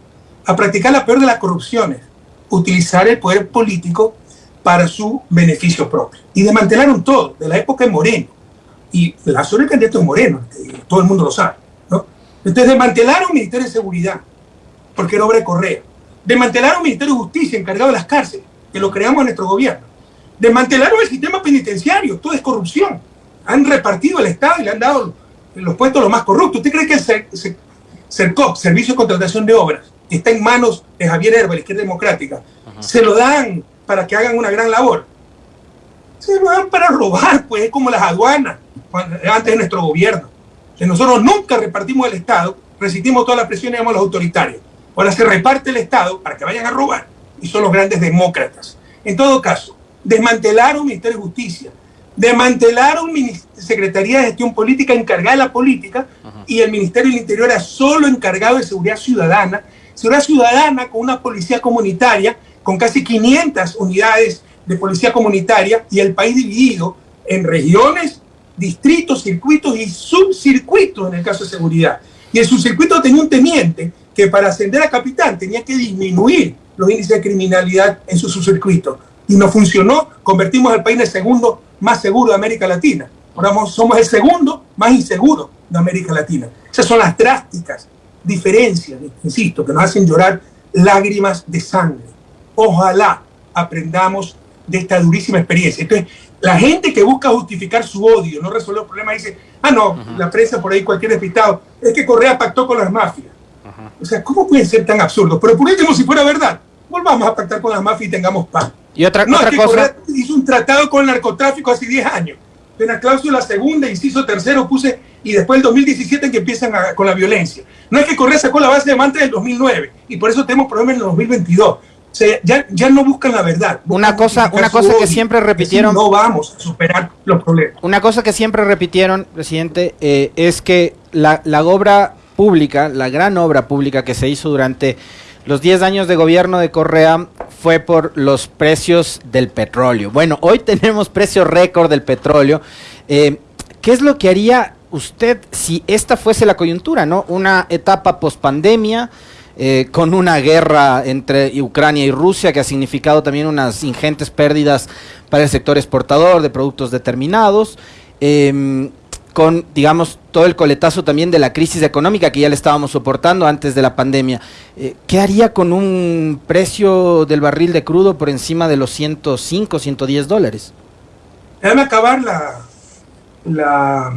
a practicar la peor de las corrupciones, utilizar el poder político para su beneficio propio. Y desmantelaron todo, de la época de Moreno. Y la zona del candidato de Moreno, eh, todo el mundo lo sabe. ¿no? Entonces desmantelaron el Ministerio de Seguridad, porque era obra de Correa. Desmantelaron el Ministerio de Justicia, encargado de las cárceles, que lo creamos en nuestro gobierno. Desmantelaron el sistema penitenciario, todo es corrupción. Han repartido el Estado y le han dado los puestos los más corruptos. ¿Usted cree que el CERCOP, Servicio de Contratación de Obras, que está en manos de Javier Herba, la izquierda democrática, se lo dan para que hagan una gran labor? Se lo dan para robar, pues es como las aduanas, cuando- antes de nuestro gobierno. Que nosotros nunca repartimos el Estado, resistimos todas las presiones de los autoritarios. Ahora se reparte el Estado para que vayan a robar y son los grandes demócratas. En todo caso, desmantelaron el Ministerio de Justicia, desmantelaron Secretaría de Gestión Política encargada de la política y el Ministerio del Interior era solo encargado de seguridad ciudadana. Seguridad ciudadana con una policía comunitaria, con casi 500 unidades de policía comunitaria y el país dividido en regiones, distritos, circuitos y subcircuitos en el caso de seguridad. Y el subcircuito tenía un teniente que para ascender a capitán tenía que disminuir los índices de criminalidad en su subcircuito. Y no funcionó, convertimos al país en el segundo más seguro de América Latina. Ahora somos- el segundo más inseguro de América Latina. Esas son las drásticas diferencias, insisto, que nos hacen llorar lágrimas de sangre. Ojalá aprendamos de esta durísima experiencia. Entonces, la gente que busca justificar su odio, no resolver el problema, dice, ah, no, la prensa por ahí, cualquier despistado, es que Correa pactó con las mafias. O sea, ¿cómo pueden ser tan absurdos? Pero por último, si fuera verdad, volvamos a pactar con las mafias y tengamos paz. Y otra, No, otra es que cosa, Correa hizo un tratado con el narcotráfico hace 10 años. En la cláusula segunda, inciso tercero, puse, y después el 2017 en que empiezan a- con la violencia. No es que Correa sacó la base de manta del 2009, y por eso tenemos problemas en el 2022. O sea, ya, ya no buscan la verdad. Una cosa- una cosa que odio. siempre repitieron- No vamos a superar los problemas. una cosa que siempre repitieron, presidente, eh, es que la, la obra pública, la gran obra pública que se hizo durante los 10 años de gobierno de Correa fue por los precios del petróleo. Bueno, hoy tenemos precio récord del petróleo. Eh, ¿Qué es lo que haría usted si esta fuese la coyuntura, no? Una etapa pospandemia, eh, con una guerra entre Ucrania y Rusia que ha significado también unas ingentes pérdidas para el sector exportador de productos determinados, em, con, digamos, todo el coletazo también de la crisis económica que ya le estábamos soportando antes de la pandemia. Eh, ¿Qué haría con un precio del barril de crudo por encima de los 105, 110 dólares? Déjame acabar la, la,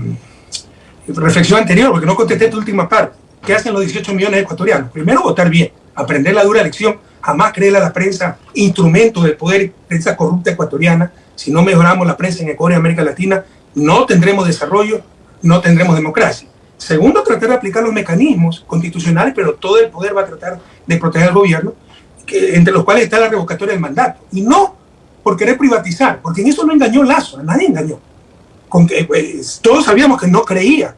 reflexión anterior, porque no contesté tu última parte. ¿Qué hacen los 18 millones ecuatorianos? Primero, votar bien, aprender la dura lección, jamás creer a la prensa instrumento del poder, prensa corrupta ecuatoriana. Si no mejoramos la prensa en Ecuador y América Latina, no tendremos desarrollo, no tendremos democracia. Segundo, tratar de aplicar los mecanismos constitucionales, pero todo el poder va a tratar de proteger al gobierno, que, entre los cuales está la revocatoria del mandato. Y no por querer privatizar, porque en eso no engañó Lazo, a nadie engañó. Con que, pues, todos sabíamos que no creía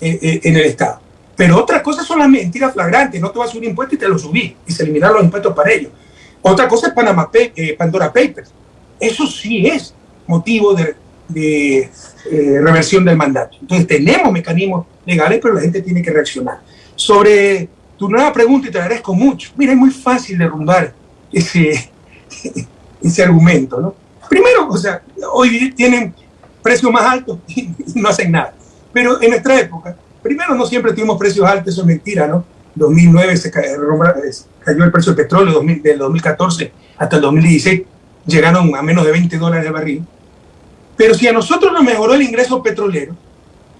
eh, eh, en el Estado. Pero otra cosa son las mentiras flagrantes, no te vas a subir impuestos y te lo subí, y se eliminaron los impuestos para ellos. Otra cosa es Panama, eh, Pandora Papers. Eso sí es motivo de, reversión del mandato. Entonces tenemos mecanismos legales, pero la gente tiene que reaccionar. Sobre tu nueva pregunta, y te agradezco mucho. Mira, es muy fácil derrumbar ese, ese argumento, ¿no? Primero, o sea, hoy tienen precios más altos y no hacen nada. Pero en nuestra época, primero no siempre tuvimos precios altos, eso es mentira, ¿no? 2009 se cayó, el precio del petróleo, del 2014 hasta el 2016 llegaron a menos de 20 dólares el barril. Pero si a nosotros nos mejoró el ingreso petrolero,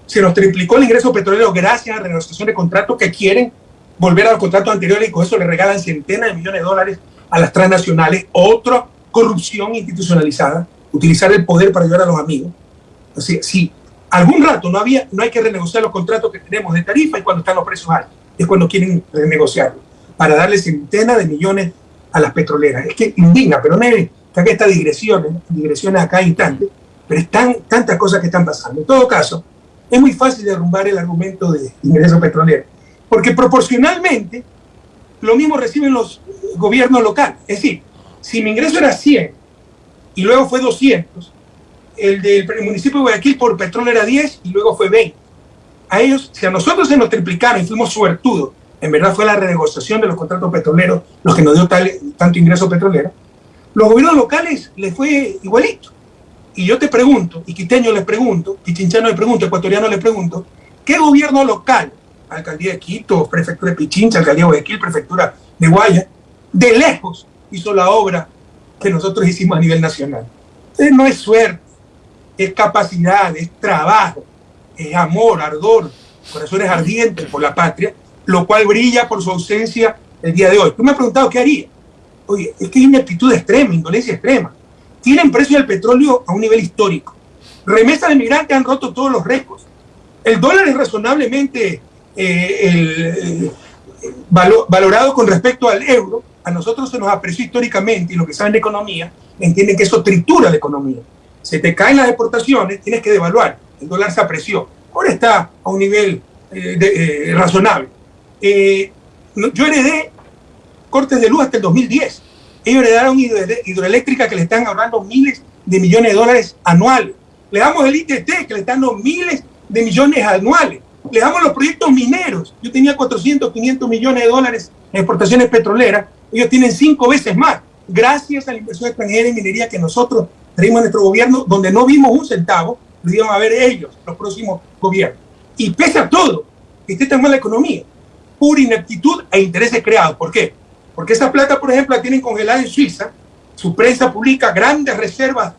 se nos triplicó el ingreso petrolero gracias a renegociación de contratos que quieren volver a los contratos anteriores y con eso le regalan centenas de millones de dólares a las transnacionales, otra corrupción institucionalizada, utilizar el poder para ayudar a los amigos. Así, sí, algún rato no, había, no hay que renegociar los contratos que tenemos de tarifa y cuando están los precios altos, es cuando quieren renegociarlos, para darle centenas de millones a las petroleras. Es que indigna, pero no que estas digresiones, digresiones a cada instante, pero están tantas cosas que están pasando. En todo caso, es muy fácil derrumbar el argumento de ingreso petrolero, porque proporcionalmente lo mismo reciben los gobiernos locales. Es decir, si mi ingreso era 100 y luego fue 200, el del municipio de Guayaquil por petróleo era 10 y luego fue 20. A ellos, si a nosotros se nos triplicaron y fuimos suertudos, en verdad fue la renegociación de los contratos petroleros los que nos dio tal, tanto ingreso petrolero, los gobiernos locales les fue igualito. Y yo te pregunto, y quiteño les pregunto, y chinchano le pregunto, ecuatoriano le pregunto, ¿qué gobierno local, alcaldía de Quito, prefectura de Pichincha, alcaldía de Guayaquil, prefectura de Guaya, de lejos hizo la obra que nosotros hicimos a nivel nacional? No es suerte, es capacidad, es trabajo, es amor, ardor, corazones ardientes por la patria, lo cual brilla por su ausencia el día de hoy. Tú me has preguntado qué haría. Oye, es que hay una actitud extrema, indolencia extrema. Tienen precio del petróleo a un nivel histórico. Remesas de migrantes han roto todos los récords. El dólar es razonablemente eh, valorado con respecto al euro. A nosotros se nos apreció históricamente y lo que saben de economía entienden que eso tritura la economía se te caen las exportaciones, tienes que devaluar. El dólar se apreció. Ahora está a un nivel eh, eh, razonable. Eh, yo heredé cortes de luz hasta el 2010. Ellos heredaron hidroeléctrica que le están ahorrando miles de millones de dólares anuales. Le damos el ITT que le están dando miles de millones anuales. Le damos los proyectos mineros. Yo tenía 400, 500 millones de dólares en exportaciones petroleras. Ellos tienen cinco veces más. Gracias a la inversión extranjera en minería que nosotros traímos nuestro gobierno donde no vimos un centavo, lo iban a ver ellos, los próximos gobiernos. Y pese a todo, que esté tan mala la economía, pura ineptitud e intereses creados. ¿Por qué? Porque esa plata, por ejemplo, la tienen congelada en Suiza, su prensa publica grandes reservas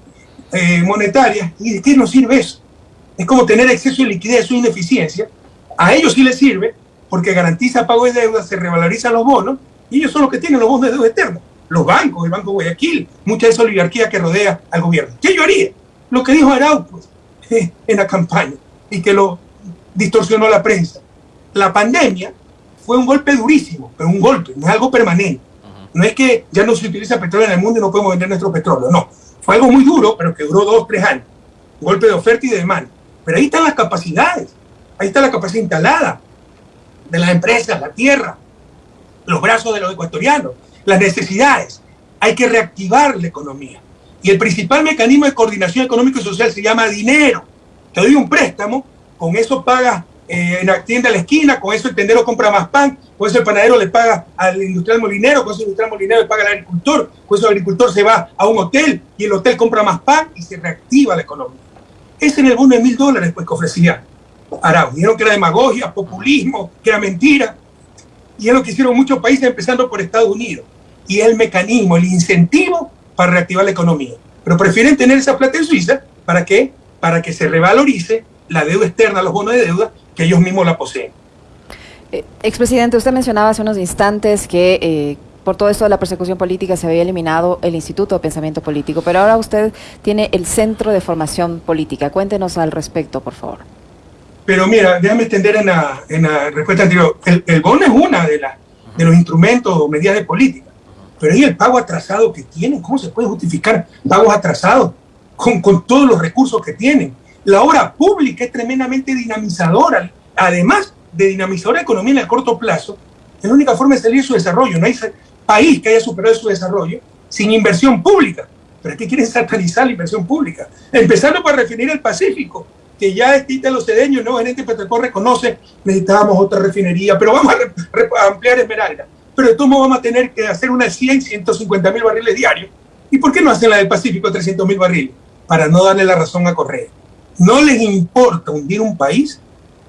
eh, monetarias, ¿y de qué nos sirve eso? Es como tener exceso de liquidez, o ineficiencia. A ellos sí les sirve porque garantiza pago de deuda, se revalorizan los bonos, y ellos son los que tienen los bonos de deuda eterna los bancos, el Banco Guayaquil, mucha de esa oligarquía que rodea al gobierno. ¿Qué yo haría? Lo que dijo Arauco en la campaña y que lo distorsionó la prensa. La pandemia fue un golpe durísimo, pero un golpe, no es algo permanente. No es que ya no se utiliza petróleo en el mundo y no podemos vender nuestro petróleo, no. Fue algo muy duro, pero que duró dos, tres años. Un golpe de oferta y de demanda. Pero ahí están las capacidades, ahí está la capacidad instalada de las empresas, la tierra, los brazos de los ecuatorianos las necesidades. Hay que reactivar la economía. Y el principal mecanismo de coordinación económico y social se llama dinero. Te doy un préstamo, con eso pagas eh, en la tienda a la esquina, con eso el tendero compra más pan, con eso el panadero le paga al industrial molinero, con eso el industrial molinero le paga al agricultor, con eso el agricultor se va a un hotel y el hotel compra más pan y se reactiva la economía. Ese es el bono de mil dólares pues, que ofrecía Arau. Dijeron que era demagogia, populismo, que era mentira. Y es lo que hicieron muchos países, empezando por Estados Unidos y el mecanismo, el incentivo para reactivar la economía. Pero prefieren tener esa plata en Suiza, ¿para qué? Para que se revalorice la deuda externa, los bonos de deuda, que ellos mismos la poseen. Eh, expresidente, usted mencionaba hace unos instantes que eh, por todo esto de la persecución política se había eliminado el Instituto de Pensamiento Político, pero ahora usted tiene el Centro de Formación Política. Cuéntenos al respecto, por favor. Pero mira, déjame extender en la, en la respuesta anterior. El, el bono es una de, las de los instrumentos o medidas de política, pero ahí el pago atrasado que tienen, ¿cómo se puede justificar pagos atrasados con, con todos los recursos que tienen? La obra pública es tremendamente dinamizadora, además de dinamizar la economía en el corto plazo, es la única forma de salir de su desarrollo. No hay país que haya superado su desarrollo sin inversión pública. Pero que quieren satanizar la inversión pública. Empezando por refinería el Pacífico, que ya Estita Los Cedeños, el nuevo gerente de Petrocor, reconoce necesitábamos otra refinería, pero vamos a, ampliar Esmeralda. Pero de todos modos vamos a tener que hacer una 100, 150 mil barriles diarios. ¿Y por qué no hacen la del Pacífico 300 mil barriles? Para no darle la razón a Correa. No les importa hundir un país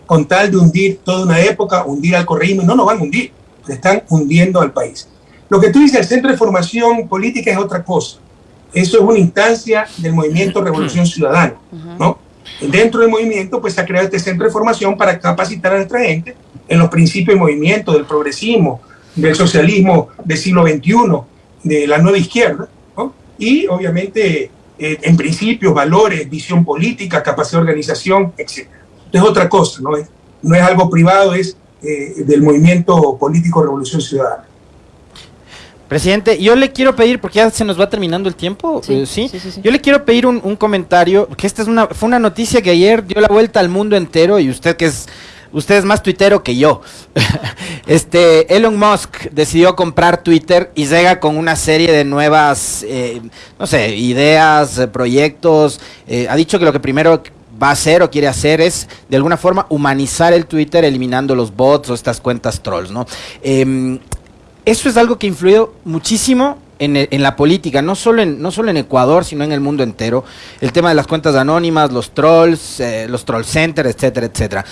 con tal de hundir toda una época, hundir al correísmo, no nos van a hundir, están hundiendo al país. Lo que tú dices, el Centro de Formación Política es otra cosa. Eso es una instancia del movimiento Revolución Ciudadana, ¿no? Dentro del movimiento, pues se ha creado este centro de formación para capacitar a nuestra gente en los principios de movimiento, del progresismo, del socialismo del siglo XXI, de la nueva izquierda, ¿no? y obviamente eh, en principios, valores, visión política, capacidad de organización, etc es otra cosa, no es, no es algo privado, es eh, del movimiento político Revolución Ciudadana. Presidente, yo le quiero pedir, porque ya se nos va terminando el tiempo, sí, eh, yo le quiero pedir un, comentario, que esta es una, fue una noticia que ayer dio la vuelta al mundo entero y usted que es, usted es más tuitero que yo. este, Elon Musk decidió comprar Twitter y llega con una serie de nuevas, eh, no sé, ideas, proyectos. ha dicho que lo que primero va a hacer o quiere hacer es de alguna forma humanizar el Twitter eliminando los bots o estas cuentas trolls, ¿no? Em, eso es algo que ha influido muchísimo en, la política, no solo en, no solo en Ecuador, sino en el mundo entero. El tema de las cuentas anónimas, los trolls, eh, los troll centers, etcétera, etcétera.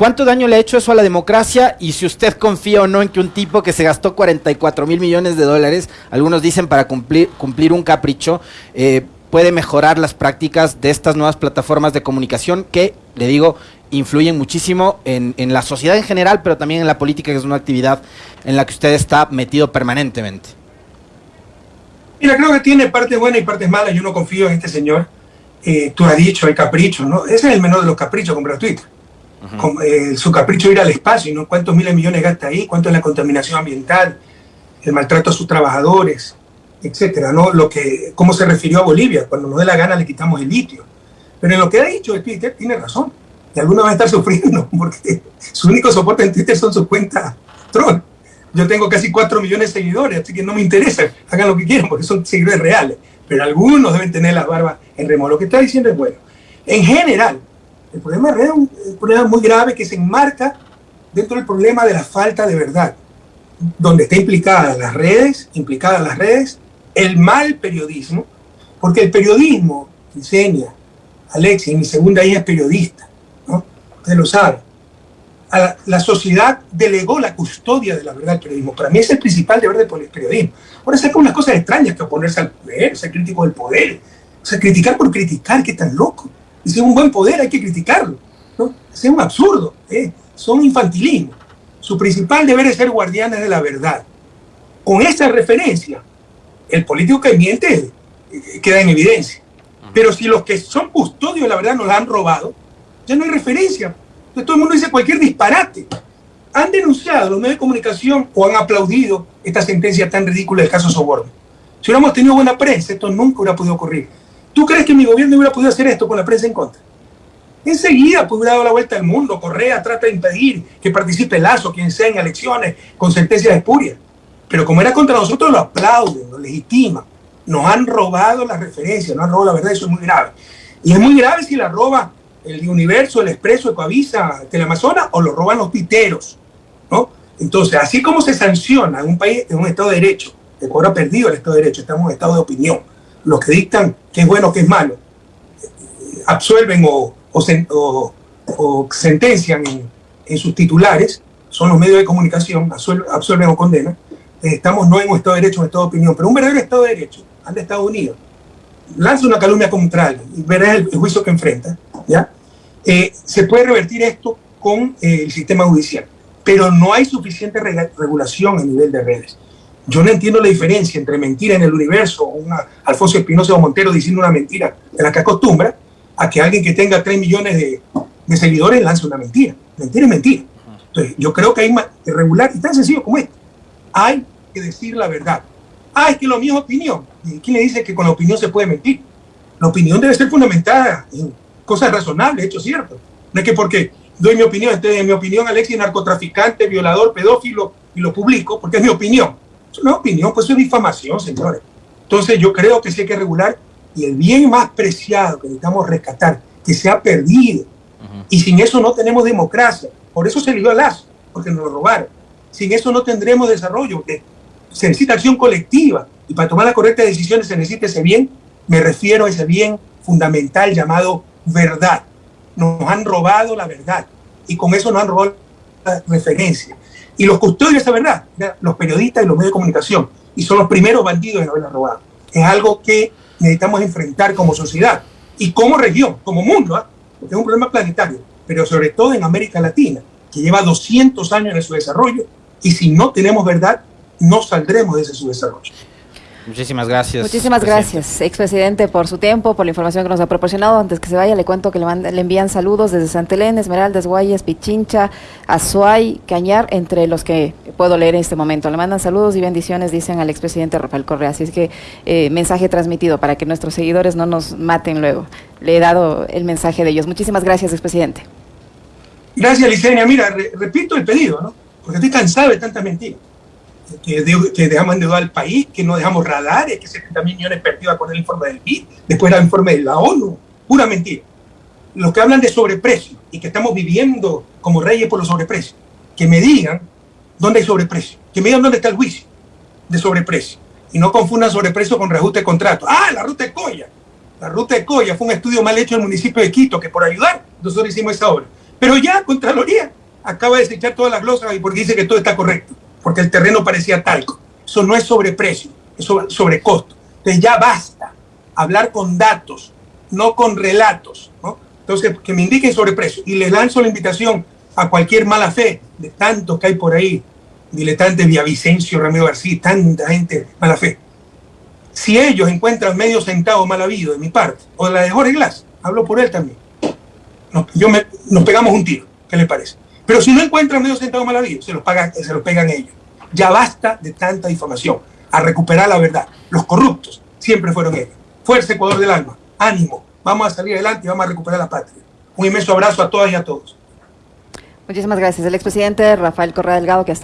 ¿Cuánto daño le ha hecho eso a la democracia? Y si usted confía o no en que un tipo que se gastó 44 mil millones de dólares, algunos dicen para cumplir, cumplir un capricho, eh, puede mejorar las prácticas de estas nuevas plataformas de comunicación que, le digo, influyen muchísimo en, la sociedad en general, pero también en la política, que es una actividad en la que usted está metido permanentemente. Mira, creo que tiene partes buenas y partes malas. Yo no confío en este señor. Eh, tú has dicho, el capricho, ¿no? Ese es el menor de los caprichos, comprar Twitter. Eh, su capricho es ir al espacio, ¿no? ¿Cuántos miles de millones gasta ahí? ¿Cuánto es la contaminación ambiental? El maltrato a sus trabajadores etcétera, ¿no? Lo que, cómo se refirió a Bolivia, cuando nos dé la gana le quitamos el litio. Pero en lo que ha dicho de Twitter tiene razón. Y algunos van a estar sufriendo porque su único soporte en Twitter son sus cuentas troll. Yo tengo casi 4 millones de seguidores, así que no me interesa, hagan lo que quieran porque son seguidores reales. Pero algunos deben tener las barbas en remo. Lo que está diciendo es bueno. En general, el problema es un problema muy grave que se enmarca dentro del problema de la falta de verdad, donde está implicada las redes, implicadas las redes, el mal periodismo, porque el periodismo, enseña Alexis, mi segunda hija es periodista, ¿no? Usted lo sabe. La, sociedad delegó la custodia de la verdad del periodismo. Para mí es el principal deber del periodismo. Ahora saca unas cosas extrañas que oponerse al poder, ser crítico del poder. O sea, criticar por criticar, que tan loco. Y si es un buen poder hay que criticarlo. ¿no? Es un absurdo. ¿eh? Son infantilismo. Su principal deber es ser guardianes de la verdad. Con esa referencia, el político que miente eh, queda en evidencia. Pero si los que son custodios de la verdad nos la han robado, ya no hay referencia. Entonces todo el mundo dice cualquier disparate. Han denunciado los medios de comunicación o han aplaudido esta sentencia tan ridícula del caso Soborno. Si hubiéramos tenido buena prensa, esto nunca hubiera podido ocurrir. ¿Tú crees que mi gobierno hubiera podido hacer esto con la prensa en contra? Enseguida pues, hubiera dado la vuelta al mundo. Correa trata de impedir que participe Lazo, quien sea en elecciones con sentencias espurias. Pero como era contra nosotros, lo aplauden, lo legitiman. Nos han robado la referencia, nos han robado la verdad, eso es muy grave. Y es muy grave si la roba el Universo, el Expreso, Ecoavisa, Teleamazonas, o lo roban los piteros, ¿no? Entonces, así como se sanciona en un país, en un Estado de Derecho, Ecuador ha perdido el Estado de Derecho, estamos en un Estado de opinión. Los que dictan qué es bueno, qué es malo, absuelven o, o, sentencian en, sus titulares, son los medios de comunicación, absuelven o condenan, estamos no en un Estado de Derecho, en un Estado de opinión, pero un verdadero Estado de Derecho, ante Estados Unidos, lanza una calumnia contra alguien y verás el, juicio que enfrenta, ¿ya? Eh, se puede revertir esto con eh, el sistema judicial. Pero no hay suficiente regulación a nivel de redes. Yo no entiendo la diferencia entre mentira en el universo, una Alfonso Espinosa o Montero diciendo una mentira de la que acostumbra, a que alguien que tenga 3 millones de, seguidores lance una mentira. Mentira es mentira. Entonces, yo creo que hay que regular, y tan sencillo como esto. Hay que decir la verdad. Ah, es que lo mío es opinión. ¿Y quién le dice que con la opinión se puede mentir? La opinión debe ser fundamentada en cosas razonables, hecho cierto. No es que porque doy mi opinión, entonces en mi opinión Alexis narcotraficante, violador, pedófilo, y lo publico, porque es mi opinión. Es una opinión, pues es difamación, señores. Entonces yo creo que sí hay que regular y el bien más preciado que necesitamos rescatar, que se ha perdido. Y sin eso no tenemos democracia. Por eso se dio al lazo, porque nos lo robaron. Sin eso no tendremos desarrollo, porque se necesita acción colectiva. Y para tomar las correctas decisiones se necesita ese bien. Me refiero a ese bien fundamental llamado verdad. Nos han robado la verdad. Y con eso nos han robado la referencia. Y los custodios de esa verdad, los periodistas y los medios de comunicación. Y son los primeros bandidos en haberla robado. Es algo que necesitamos enfrentar como sociedad y como región, como mundo, ¿ah? porque es un problema planetario, pero sobre todo en América Latina, que lleva 200 años en su desarrollo y si no tenemos verdad, no saldremos de ese subdesarrollo. Muchísimas gracias. Muchísimas gracias, expresidente, por su tiempo, por la información que nos ha proporcionado. Antes que se vaya, le cuento que le, le envían saludos desde Santa Elena, Esmeraldas, Guayas, Pichincha, Azuay, Cañar, entre los que puedo leer en este momento. Le mandan saludos y bendiciones, dicen al expresidente Rafael Correa. Así es que eh, mensaje transmitido para que nuestros seguidores no nos maten luego. Le he dado el mensaje de ellos. Muchísimas gracias, expresidente. Gracias, Licenia. Mira, repito el pedido, ¿no? Porque estoy cansado de tanta mentira que, que dejamos endeudar al país, que no dejamos radares, que 70 millones perdidos con el informe del BID, después el informe de la ONU, pura mentira. Los que hablan de sobreprecio y que estamos viviendo como reyes por los sobreprecios, que me digan dónde hay sobreprecio, que me digan dónde está el juicio de sobreprecio. Y no confundan sobreprecio con reajuste de contrato. Ah, la ruta de Coya. La ruta de Coya fue un estudio mal hecho en el municipio de Quito, que por ayudar nosotros hicimos esa obra. Pero ya Contraloría acaba de desechar todas las glosas porque dice que todo está correcto porque el terreno parecía talco. Eso no es sobreprecio, es sobre, costo. Entonces ya basta hablar con datos, no con relatos. Entonces, que, me indiquen sobreprecio. Y les lanzo la invitación a cualquier mala fe, de tantos que hay por ahí, diletantes Vicencio, Ramiro García, tanta gente mala fe. Si ellos encuentran medio centavo mal habido de mi parte, o de la de Jorge Glass, hablo por él también, nos, yo nos pegamos un tiro. ¿Qué le parece? Pero si no encuentran medio centavo mal se los, pagan, se los pegan ellos. Ya basta de tanta difamación. A recuperar la verdad. Los corruptos siempre fueron ellos. Fuerza Ecuador del alma. Ánimo. Vamos a salir adelante y vamos a recuperar la patria. Un inmenso abrazo a todas y a todos. Muchísimas gracias. El expresidente Rafael Correa Delgado, que hasta